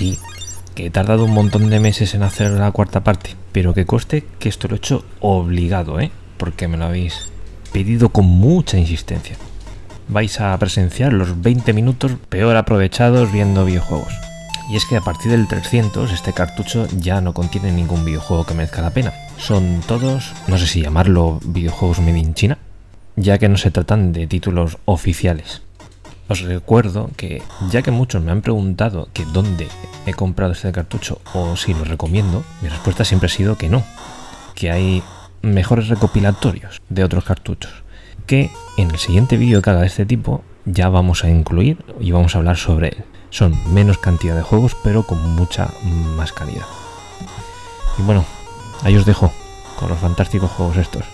Sí, que he tardado un montón de meses en hacer la cuarta parte, pero que coste que esto lo he hecho obligado, ¿eh? Porque me lo habéis pedido con mucha insistencia. Vais a presenciar los 20 minutos peor aprovechados viendo videojuegos. Y es que a partir del 300 este cartucho ya no contiene ningún videojuego que merezca la pena. Son todos, no sé si llamarlo videojuegos made in China, ya que no se tratan de títulos oficiales. Os recuerdo que, ya que muchos me han preguntado que dónde he comprado este cartucho o si lo recomiendo, mi respuesta siempre ha sido que no, que hay mejores recopilatorios de otros cartuchos, que en el siguiente vídeo que haga de este tipo ya vamos a incluir y vamos a hablar sobre él. Son menos cantidad de juegos, pero con mucha más calidad. Y bueno, ahí os dejo con los fantásticos juegos estos.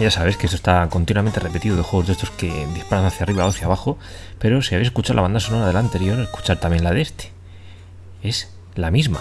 Ya sabes que esto está continuamente repetido de juegos de estos que disparan hacia arriba o hacia abajo, pero si habéis escuchado la banda sonora del anterior, escuchar también la de este. Es la misma.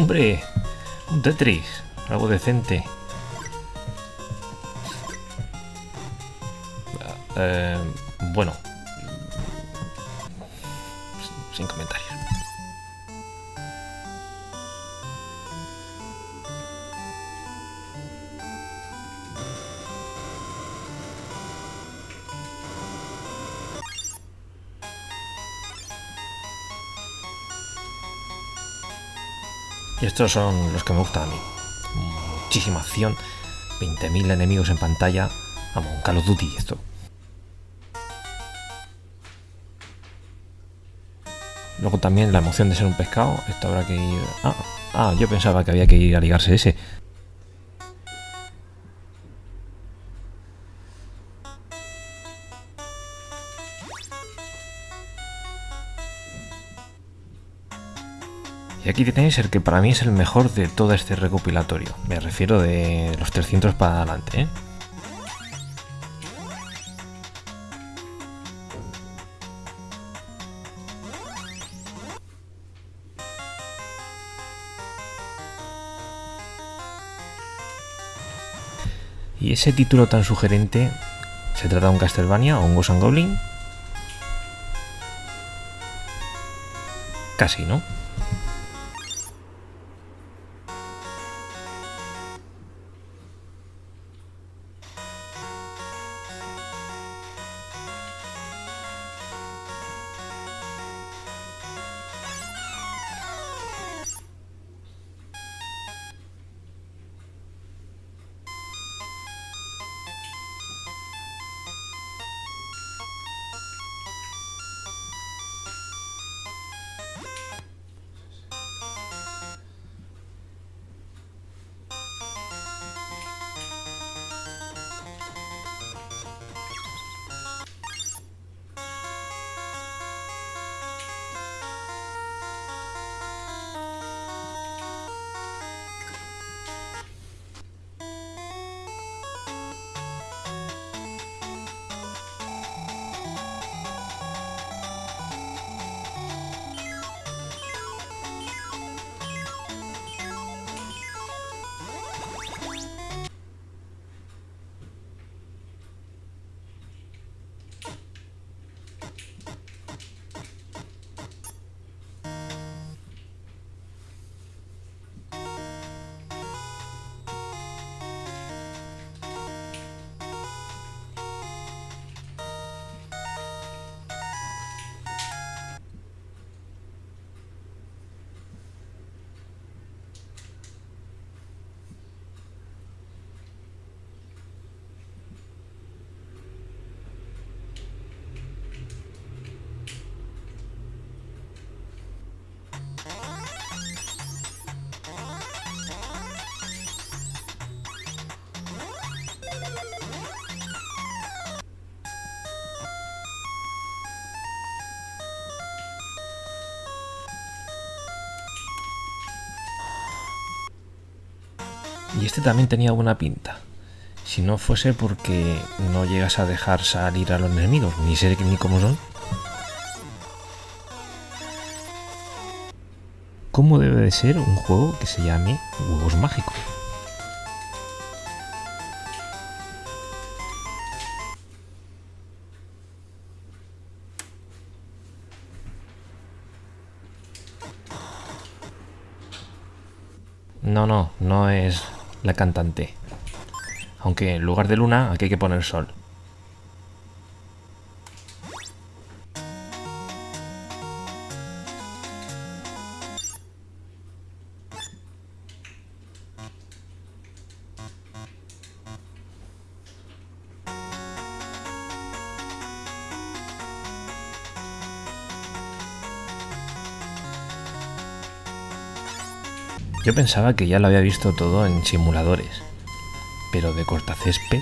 Hombre, un Tetris, algo decente. Eh, bueno, sin comentarios. Y estos son los que me gustan a mí. Muchísima acción, 20.000 enemigos en pantalla. Vamos, un Call of Duty esto. Luego también la emoción de ser un pescado. Esto habrá que ir... Ah, ah, yo pensaba que había que ir a ligarse ese. Y aquí tenéis el que para mí es el mejor de todo este recopilatorio. Me refiero de los 300 para adelante, ¿eh? Y ese título tan sugerente, ¿se trata de un Castlevania o un Ghost Goblin? Casi, ¿no? Y este también tenía buena pinta. Si no fuese porque no llegas a dejar salir a los enemigos, ni sé ni cómo son. ¿Cómo debe de ser un juego que se llame Huevos Mágicos? No, no, no es la cantante. Aunque en lugar de luna aquí hay que poner sol. Yo pensaba que ya lo había visto todo en simuladores, pero de cortacésped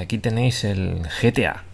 aquí tenéis el GTA.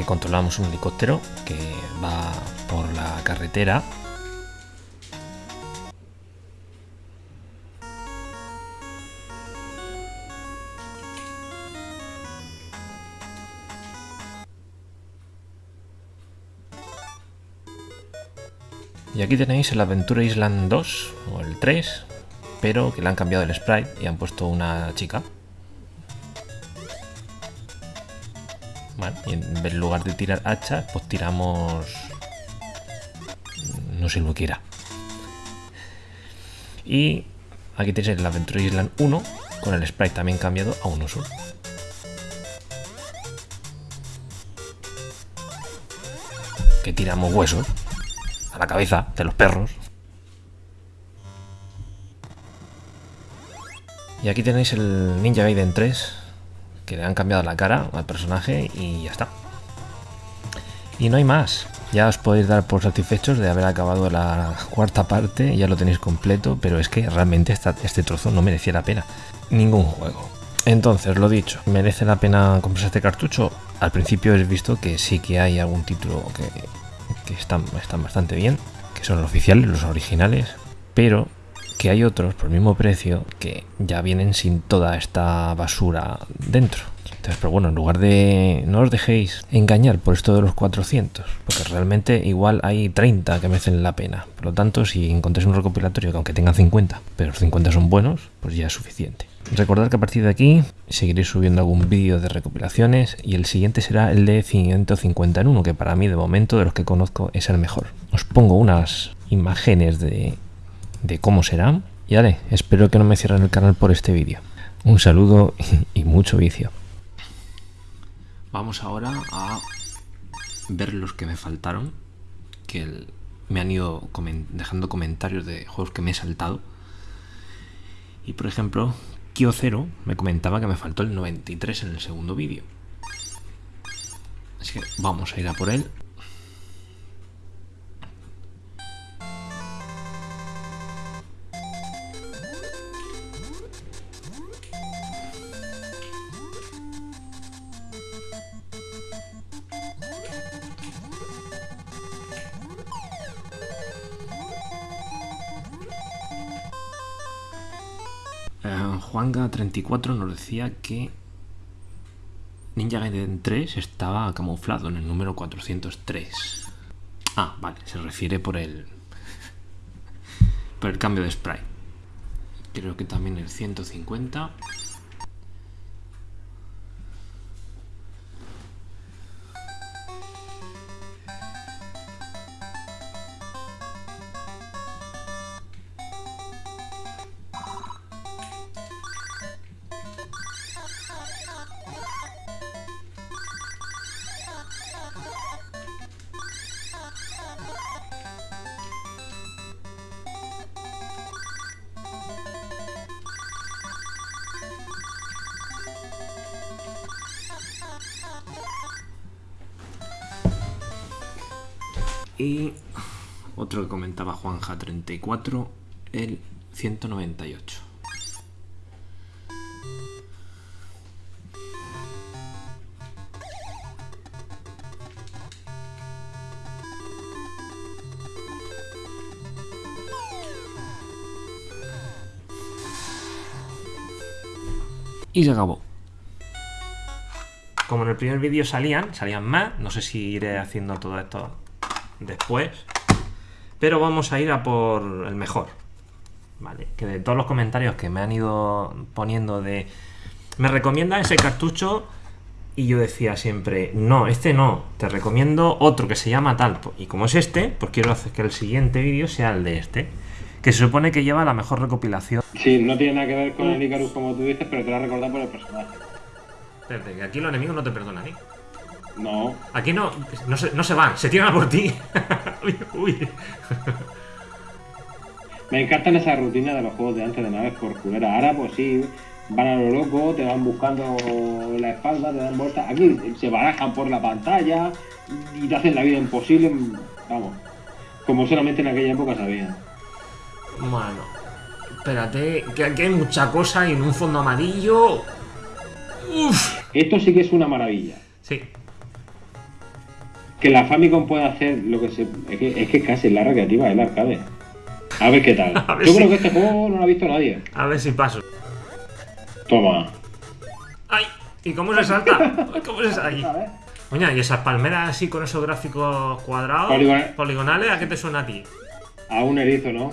Aquí controlamos un helicóptero que va por la carretera. Y aquí tenéis el Aventura Island 2 o el 3, pero que le han cambiado el sprite y han puesto una chica. Y en lugar de tirar hacha, pues tiramos... No sé lo que era. Y aquí tenéis el Adventure Island 1 con el sprite también cambiado a 1 solo. Que tiramos huesos a la cabeza de los perros. Y aquí tenéis el Ninja Gaiden 3 que le han cambiado la cara al personaje y ya está. Y no hay más. Ya os podéis dar por satisfechos de haber acabado la cuarta parte, ya lo tenéis completo, pero es que realmente este trozo no merecía la pena. Ningún juego. Entonces, lo dicho, ¿merece la pena comprarse este cartucho? Al principio he visto que sí que hay algún título que, están, están bastante bien, que son los oficiales, los originales, pero que hay otros por el mismo precio que ya vienen sin toda esta basura dentro. Pero bueno, en lugar de... No os dejéis engañar por esto de los 400, porque realmente igual hay 30 que merecen la pena. Por lo tanto, si encontráis un recopilatorio que aunque tenga 50, pero los 50 son buenos, pues ya es suficiente. Recordad que a partir de aquí seguiré subiendo algún vídeo de recopilaciones y el siguiente será el de 151, que para mí de momento de los que conozco es el mejor. Os pongo unas imágenes de de cómo será. Y vale, espero que no me cierren el canal por este vídeo. Un saludo y mucho vicio. Vamos ahora a ver los que me faltaron, que me han ido dejando comentarios de juegos que me he saltado. Y por ejemplo, Kyocero me comentaba que me faltó el 93 en el segundo vídeo. Así que vamos a ir a por él. Juanga34 nos decía que Ninja Gaiden 3 estaba camuflado en el número 403. Ah, vale, se refiere por el por el cambio de spray. Creo que también el 150. Y otro que comentaba Juanja34, el 198. Y se acabó. Como en el primer vídeo salían, salían más, no sé si iré haciendo todo esto después. Pero vamos a ir a por el mejor. Vale, que de todos los comentarios que me han ido poniendo de... Me recomienda ese cartucho y yo decía siempre, no, este no, te recomiendo otro que se llama tal. Y como es este, pues quiero hacer que el siguiente vídeo sea el de este. Que se supone que lleva la mejor recopilación. Sí, no tiene nada que ver con el Icarus como tú dices, pero te lo has recordado por el personaje. Espérate, que aquí los enemigos no te perdonan, ¿eh? No. Aquí no, no se, no se van, se tiran a por ti. uy. Me encantan esas rutinas de los juegos de antes de naves por culera. Ahora, pues sí, van a lo loco, te van buscando la espalda, te dan vueltas. Aquí se barajan por la pantalla y te hacen la vida imposible. Vamos, como solamente en aquella época sabían. Bueno, espérate, que aquí hay mucha cosa y en un fondo amarillo. Uf. Esto sí que es una maravilla. Sí, Que la Famicom pueda hacer lo que se. Es que es, que casi la recreativa del arcade. A ver qué tal. Ver Yo si- creo que este juego no lo ha visto nadie. a ver si paso. Toma. ¡Ay! ¿Y cómo se salta? ¿Cómo se salta ahí? A ver. Oye, ¿y esas palmeras así con esos gráficos cuadrados, Poligonal. poligonales, a qué te suena a ti? A un erizo, ¿no?